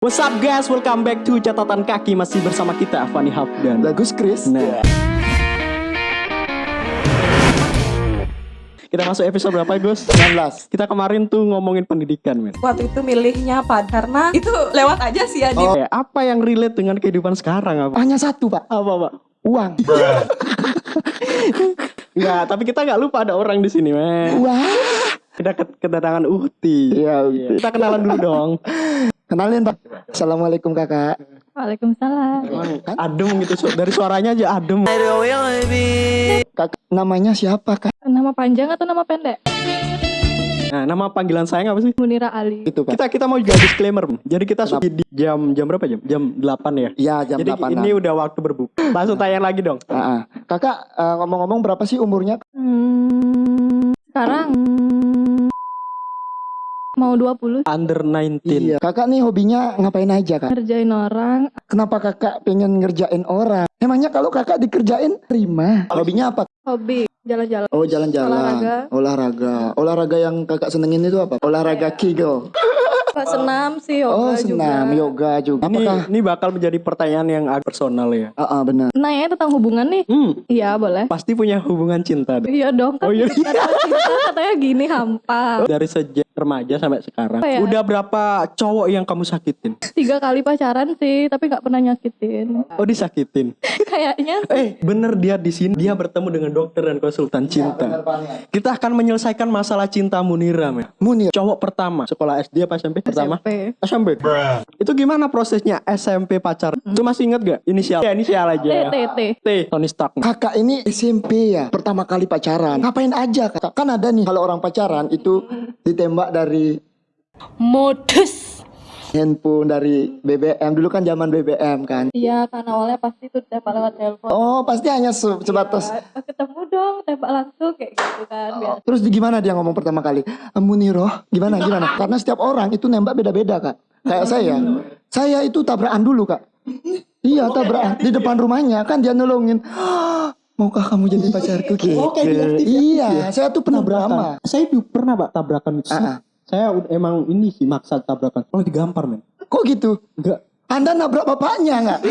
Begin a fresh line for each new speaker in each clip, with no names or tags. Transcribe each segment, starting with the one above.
What's up guys, welcome back to catatan kaki masih bersama kita Fani Hafdan.
Bagus Chris.
Nah. Kita masuk episode berapa Gus?
19.
Kita kemarin tuh ngomongin pendidikan men.
waktu itu milihnya apa karena itu lewat aja sih ya di
Oh, apa yang relate dengan kehidupan sekarang apa?
Hanya satu pak.
Apa pak?
Uang.
Enggak, tapi kita nggak lupa ada orang di sini men.
Uang.
Kita ke- kedatangan Uhti.
Iya.
Kita kenalan dulu dong.
Kenalin pak. Assalamualaikum kakak.
Waalaikumsalam
adem gitu su- dari suaranya aja adem.
Kakak namanya siapa kak?
nama panjang atau nama pendek
Nah, nama panggilan saya apa sih?
Munira Ali
Itu pak.
Kita kita mau juga disclaimer. Jadi kita sudah di jam jam berapa jam? Jam 8 ya.
Iya jam
Jadi
8
ini udah waktu berbuka. Langsung tayang lagi dong.
Ah, ah. Kakak eh, ngomong-ngomong berapa sih umurnya?
hmm, sekarang mau 20
Under 19.
Iya. Kakak nih hobinya ngapain aja kak?
ngerjain orang
Kenapa kakak pengen ngerjain orang? Emangnya kalau kakak dikerjain terima? Hobinya apa?
hobi jalan-jalan
Oh jalan-jalan.
Olahraga.
Olahraga. Olahraga yang kakak senengin itu apa? Olahraga kegel.
Pak senam sih yoga
Oh senam,
juga
yoga juga.
Ini
Apakah?
ini bakal menjadi pertanyaan yang agak personal ya.
Ah ah, benar.
nanya tentang hubungan nih
Hmm,
iya boleh
pasti punya hubungan cinta deh.
iya dong kan
Oh, iya.
kita cinta katanya gini hampa
Dari sejak remaja sampai sekarang.
Apa ya?
Udah berapa cowok yang kamu sakitin?
tiga kali pacaran sih tapi nggak pernah nyakitin
Oh, disakitin.
kayaknya
Eh, bener dia di sini. Dia bertemu dengan dokter dan konsultan cinta. Kita akan menyelesaikan masalah cinta Munira, men.
Munir.
Cowok pertama, sekolah SD apa SMP? Pertama?
SMP
SMP. Itu gimana prosesnya SMP pacar? Itu masih inget gak? Inisial. Ya, inisial aja
T. T T
T. Tony Stark.
Kakak ini SMP ya, pertama kali pacaran. Ngapain aja kakak? Kan ada nih kalau orang pacaran itu ditembak dari
modus
handphone dari BBM. Dulu kan zaman BBM kan.
Iya kan awalnya pasti tuh tembak lewat telepon
Oh pasti hanya se- sebatas.
Ya, ketemu dong tembak langsung kayak gitu kan biasa
Terus di gimana dia ngomong pertama kali? "Eh, Muniroh, gimana gimana? Karena setiap orang itu nembak beda-beda kak. Kayak saya, saya itu tabrakan dulu kak. Iya tabrakan di depan rumahnya kan dia nolongin. "Ah, Maukah kamu jadi pacarku gitu? Iya, saya tuh pernah drama.
Saya juga pernah, Pak, tabrakan itu.
Ah, ah.
Saya udah- emang ini sih maksa tabrakan. Oh, digampar, men.
Kok gitu?
Enggak.
Anda nabrak bapaknya nggak?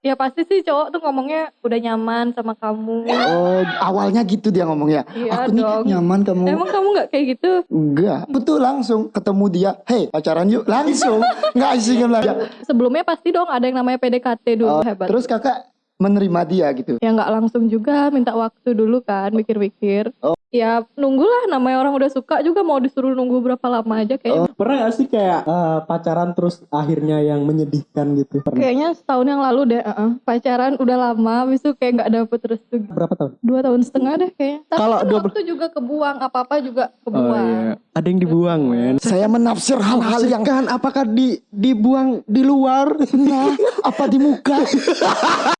ya pasti sih cowok tuh ngomongnya udah nyaman sama kamu
Oh, awalnya gitu dia ngomongnya.
Iya
Aku nih
dong.
nyaman kamu.
emang kamu nggak kayak gitu
Enggak. Betul langsung ketemu dia. Hei, pacaran yuk. Langsung. Nggak asing lagi.
sebelumnya pasti dong ada yang namanya PDKT dulu
Oh,
hebat
terus kakak menerima dia gitu.
ya nggak langsung juga minta waktu dulu kan mikir-mikir
Oh.
ya nunggulah namanya orang udah suka juga mau disuruh nunggu berapa lama aja kayaknya
Pernah gak sih kayak eh, pacaran terus akhirnya yang menyedihkan gitu? Pernah.
kayaknya setahun yang lalu deh uh-uh. pacaran udah lama habis itu kayak nggak dapet restu
Berapa tahun?
dua tahun setengah deh kayaknya tapi
Kalau
kan
dua
waktu juga kebuang apa apa juga
Oh
kebuang
iya. Ada yang dibuang, men.
Saya menafsir hal-hal yang
kan apakah di dibuang di luar?
nah, apa di muka.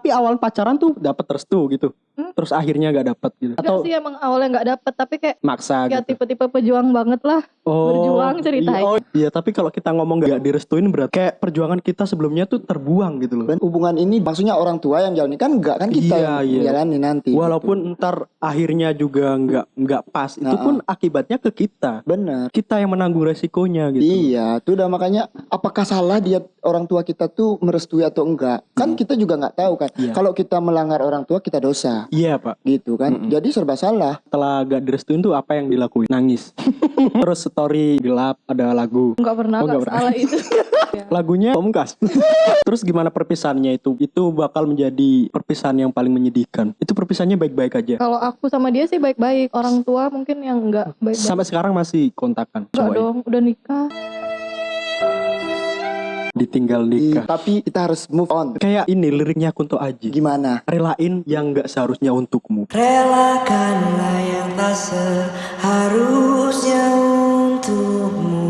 Tapi awal pacaran tuh dapat restu gitu.
Hmm?
Terus akhirnya gak dapat gitu.
Enggak
Atau
sih emang awalnya nggak dapet tapi kayak
maksa
ya
gitu.
tipe-tipe pejuang banget lah berjuang ceritanya.
Iya, oh, iya, tapi kalau kita ngomong gak direstuin berarti kayak perjuangan kita sebelumnya tuh terbuang gitu loh.
Dan hubungan ini maksudnya orang tua yang jalani kan enggak kan kita
Iya,
yang
iya.
jalani nanti.
Walaupun ntar akhirnya juga nggak nggak pas, itu
Nah,
pun akibatnya ke kita.
benar.
Kita yang menanggung resikonya gitu.
Iya, itu udah makanya apakah salah dia orang tua kita tuh merestui atau enggak? Kan kita juga nggak tahu kan.
Iya.
Kalau kita melanggar orang tua kita dosa,
Iya pak.
gitu kan.
Mm-mm.
Jadi serba salah.
Setelah gak direstuin tuh apa yang dilakuin? Nangis. Terus story gelap ada lagu.
Nggak pernah
Oh,
nggak
nggak pernah.
salah itu.
Lagunya Pamungkas. Terus gimana perpisahannya itu? Itu bakal menjadi perpisahan yang paling menyedihkan. Itu perpisahannya baik-baik aja.
Kalau aku sama dia sih baik-baik. Orang tua mungkin yang nggak baik-baik.
Sampai sekarang masih kontakan.
Enggak dong, udah nikah.
Ditinggal nikah.
Tapi kita harus move on.
Kayak ini liriknya Kunto Aji.
Gimana?
Relain yang gak seharusnya untukmu.
Relakanlah yang tak seharusnya untukmu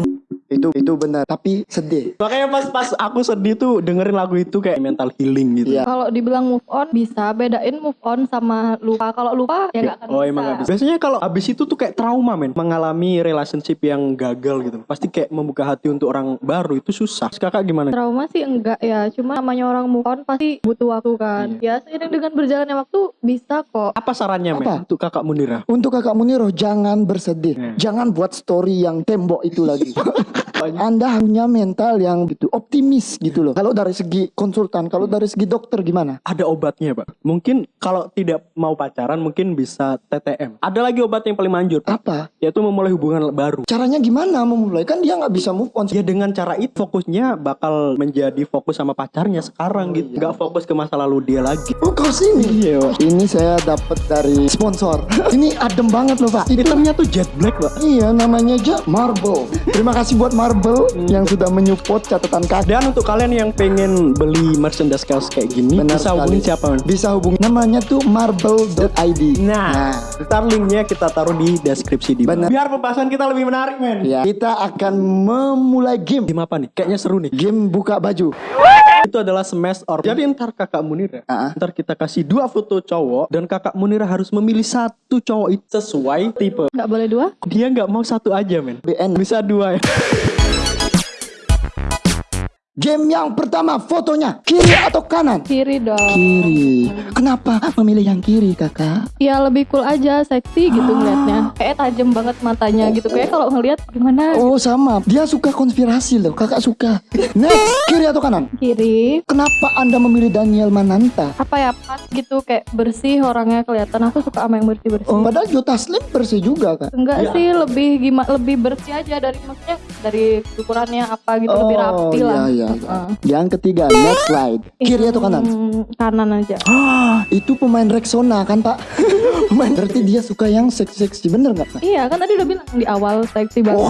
Itu itu benar. Tapi sedih.
Makanya pas pas aku sedih tuh dengerin lagu itu kayak mental healing gitu.
Iya.
Kalau dibilang move on bisa bedain move on sama lupa. Kalau lupa ya nggak akan
Oh
bisa.
emang gak bisa. Biasanya kalau abis itu tuh kayak trauma men Mengalami relationship yang gagal gitu Pasti kayak membuka hati untuk orang baru itu susah Terus Kakak gimana?
Trauma sih enggak ya, cuma namanya orang move on pasti butuh waktu kan. Ya seiring dengan berjalannya waktu bisa kok.
Apa sarannya men
Apa?
untuk kakak Munira?
Untuk kakak Muniro jangan bersedih.
Hmm.
Jangan buat story yang tembok itu lagi. Anda punya mental yang gitu optimis gitu loh. Kalau dari segi konsultan, kalau dari segi dokter gimana?
Ada obatnya pak. Mungkin kalau tidak mau pacaran mungkin bisa TTM. Ada lagi obat yang paling manjur pak.
Apa?
Yaitu memulai hubungan baru.
Caranya gimana memulai? Kan dia nggak bisa move on.
Ya dengan cara itu fokusnya bakal menjadi fokus sama pacarnya sekarang gitu. Nggak fokus ke masa lalu dia lagi.
Oh kau sini.
Iya.
Ini saya dapat dari sponsor. Ini adem banget loh pak. Itu
Hitamnya tuh jet black pak.
Iya namanya aja Marble. Terima kasih buat Marble yang sudah menyupport catatan kaki.
Dan untuk kalian yang pengen beli merchandise kaos kayak gini
Benar
bisa
sekali.
hubungi siapa? Man?
Bisa hubungi namanya tuh marble.id.
Nah, ntar linknya kita taruh di deskripsi di bawah. Biar pembahasan kita lebih menarik men.
ya. Kita akan memulai game.
Game apa nih? Kayaknya seru nih.
Game buka baju.
Itu adalah smash or. Jadi ntar kakak Munira,
Ah.
ntar kita kasih dua foto cowok dan kakak Munira harus memilih satu cowok itu sesuai tipe.
Nggak boleh dua?
Dia nggak mau satu aja men.
BN.
Bisa dua ya.
Game yang pertama fotonya kiri atau kanan?
Kiri dong.
Kiri. Kenapa memilih yang kiri kakak?
Ya lebih cool aja, seksi gitu ngeliatnya. Kayak tajam banget matanya gitu. Kayak kalau ngeliat gimana
Oh sama, dia suka konspirasi loh, kakak suka. Next, kiri atau kanan?
kiri.
Kenapa anda memilih Daniel Mananta?
Apa ya pas gitu kayak bersih orangnya kelihatan. Aku suka sama yang bersih bersih.
Oh, padahal Jota Slim bersih juga kak.
Enggak sih lebih gimana lebih bersih aja dari maksudnya dari ukurannya apa gitu lebih rapi lah.
iya,
Heeh.
Yang ketiga, next slide. Kiri atau kanan?
Kanan aja.
Ah, itu pemain Rexona kan pak? pemain berarti dia suka yang seksi-seksi, bener nggak pak?
Iya kan tadi udah bilang di awal seksi banget.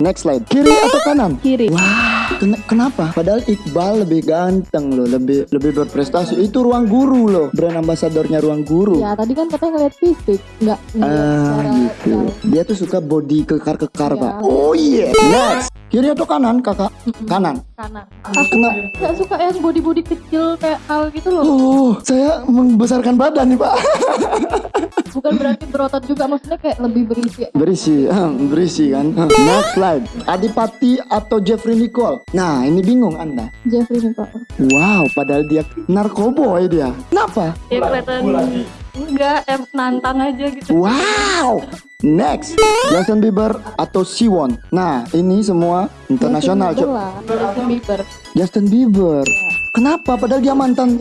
Next slide. Kiri atau kanan?
Kiri.
Wah, ken- kenapa? Padahal Iqbal lebih ganteng loh, lebih lebih berprestasi. Itu ruang guru loh, brand ambasadornya ruang guru.
Ya tadi kan katanya ngeliat fisik, nggak
Ah gitu.
jauh.
Dia tuh suka body kekar-kekar
Iya.
pak. Oh iya. Next. Kiri atau kanan kakak? Kanan.
kanan. Aku nggak suka yang body body kecil kayak hal gitu loh.
Oh, saya membesarkan badan nih pak.
Bukan berarti berotot juga, maksudnya kayak lebih berisi.
Berisi, berisi kan. Next slide. Adipati atau Jeffrey Nicole? Nah, ini bingung anda.
Jeffrey nih pak.
Wow, padahal dia narkoboy dia. Kenapa?
Dia kelihatan enggak, em nantang aja gitu.
Wow. Next, Justin Bieber atau Siwon. Nah, ini semua internasional,
Justin Bieber
Cok.
lah, Justin Bieber.
Justin Bieber. Kenapa? Padahal dia mantan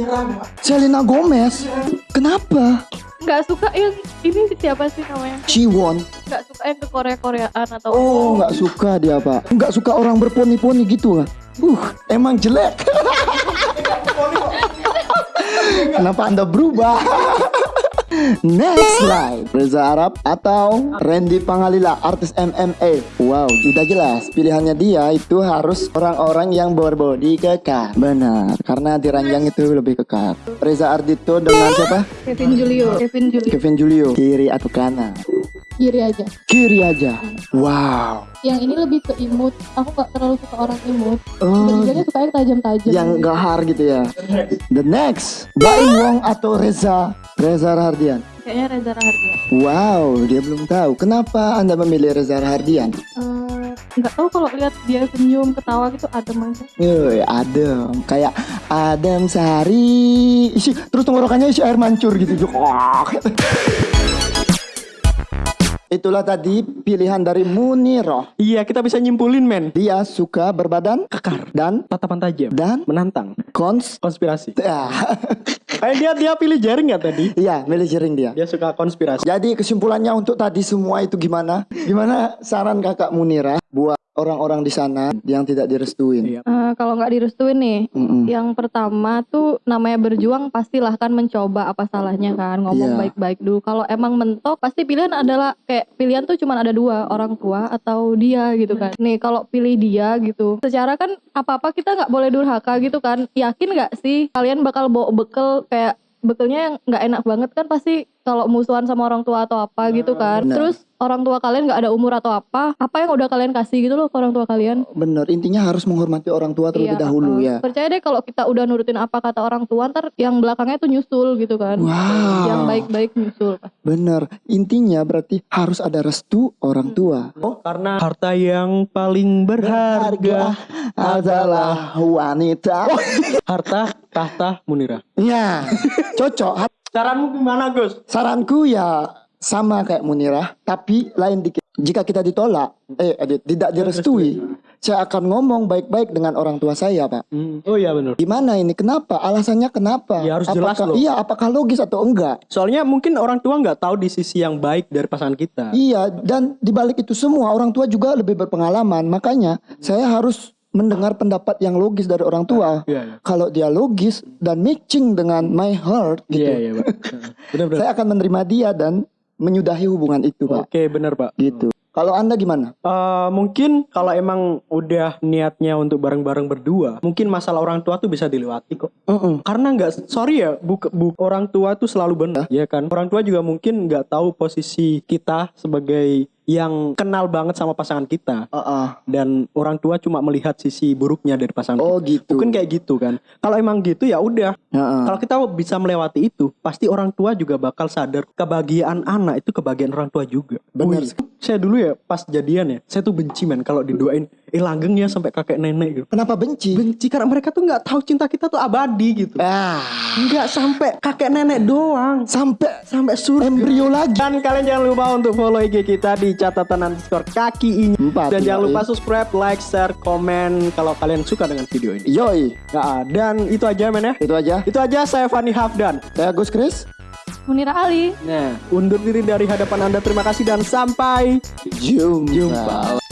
Selena Gomez. Kenapa?
Nggak suka yang ini siapa sih namanya?
Siwon.
Nggak suka yang ke Korea Koreaan atau
Oh, nggak suka dia pak. Nggak suka orang berponi-poni gitu nggak? Uh, emang jelek. Kenapa anda berubah? Next slide Reza Arab atau Randy Pangalila artis MMA Wow udah jelas pilihannya dia itu harus orang-orang yang berbody kekar Benar karena di ranjang itu lebih kekar Reza Ardito dengan siapa?
Kevin Julio. Kevin Julio.
Kevin Julio Kiri atau kanan?
Kiri aja.
Kiri aja Wow
Yang ini lebih ke imut. Aku nggak terlalu suka orang imut.
Oh
Bertiganya suka yang tajam-tajam.
yang gahar gitu ya. The next, Baim Wong atau Reza Reza Rahardian.
Kayaknya Reza Rahardian.
Wow, dia belum tahu. Kenapa Anda memilih Reza Rahardian?
Eh, nggak tahu kalau lihat dia senyum ketawa gitu adem aja.
Woi, adem. Kayak adem sehari. Isi, terus tenggorokannya isi air mancur gitu. Itulah tadi pilihan dari Muniroh.
Iya, kita bisa nyimpulin men.
Dia suka berbadan
Kekar,
dan
tatapan tajam,
dan
menantang,
kons.
konspirasi.
Ah,
Kayak dia dia pilih jaring nggak tadi?
Iya, milih jering dia.
Dia suka konspirasi.
Jadi kesimpulannya untuk tadi semua itu gimana? Gimana saran kakak Munira buat orang-orang di sana yang tidak direstuin?
Iya.
Eh, kalau nggak direstuin nih,
Mm-mm.
yang pertama tuh namanya berjuang pastilah kan mencoba apa salahnya kan ngomong
Iya.
baik-baik dulu. Kalau emang mentok pasti pilihan adalah kayak pilihan tuh cuma ada dua orang tua atau dia gitu kan. Nih kalau pilih dia gitu, secara kan apa-apa kita nggak boleh durhaka gitu kan. Yakin nggak sih kalian bakal bawa bekel kayak bekelnya yang nggak enak banget kan pasti kalau musuhan sama orang tua atau apa gitu kan.
Benar.
Terus orang tua kalian nggak ada umur atau apa, apa yang udah kalian kasih gitu loh ke orang tua kalian.
Bener, intinya harus menghormati orang tua terlebih
Iya,
dahulu
uh,
ya.
Percaya deh kalau kita udah nurutin apa kata orang tua, ntar yang belakangnya tuh nyusul gitu kan.
Wow.
Yang baik-baik nyusul.
Bener, intinya berarti harus ada restu orang tua.
Oh, karena harta yang paling berharga
adalah wanita.
harta tahta Munira.
Ya, cocok.
Saranmu gimana, Gus?
Saranku ya sama kayak Munirah, tapi lain dikit. jika kita ditolak, eh eh, tidak direstui, saya akan ngomong baik-baik dengan orang tua saya, Pak.
Hmm. Oh iya benar.
Gimana ini? Kenapa? Alasannya kenapa?
Ya, harus jelas
apakah,
loh.
Iya, apakah logis atau enggak?
Soalnya mungkin orang tua nggak tahu di sisi yang baik dari pasangan kita.
Iya, dan dibalik itu semua orang tua juga lebih berpengalaman. Makanya saya harus mendengar pendapat yang logis dari orang tua.
Iya, iya.
Kalau dia logis dan matching dengan my heart, gitu,
Iya iya pak. Benar-benar.
saya akan menerima dia dan menyudahi hubungan itu, Pak.
Oke benar pak.
Gitu. Kalau anda gimana?
Eh, mungkin kalau emang udah niatnya untuk bareng-bareng berdua, mungkin masalah orang tua tuh bisa dilewati kok.
Mm-mm.
Karena nggak, sorry ya, bu, bu- orang tua tuh selalu benar, ya kan. Orang tua juga mungkin nggak tahu posisi kita sebagai yang kenal banget sama pasangan kita,
Ah,
dan orang tua cuma melihat sisi buruknya dari pasangan.
Oh
kita.
gitu.
Mungkin kayak gitu kan. Kalau emang gitu ya udah.
Heeh.
Kalau kita bisa melewati itu, pasti orang tua juga bakal sadar kebahagiaan anak itu kebahagiaan orang tua juga.
Bener.
Wih, saya dulu ya pas jadian ya, saya tuh benci men kalau didoain eh langgeng ya sampai kakek nenek gitu.
Kenapa benci?
Benci karena mereka tuh nggak tahu cinta kita tuh abadi gitu.
Ah,
Nggak sampai kakek nenek doang,
sampai
sampai surga.
embrio lagi.
Dan kalian jangan lupa untuk follow IG kita di catatan underscore kaki ini.
Empat,
Dan jangan lupa subscribe, like, share, komen kalau kalian suka dengan video ini.
Yoi,
Nah, dan itu aja men ya.
itu aja.
Itu aja saya Fani Hafdan.
Saya Gus Kris.
Munira Ali.
Nah, undur diri dari hadapan Anda. Terima kasih dan sampai
Jumpa.
jumpa.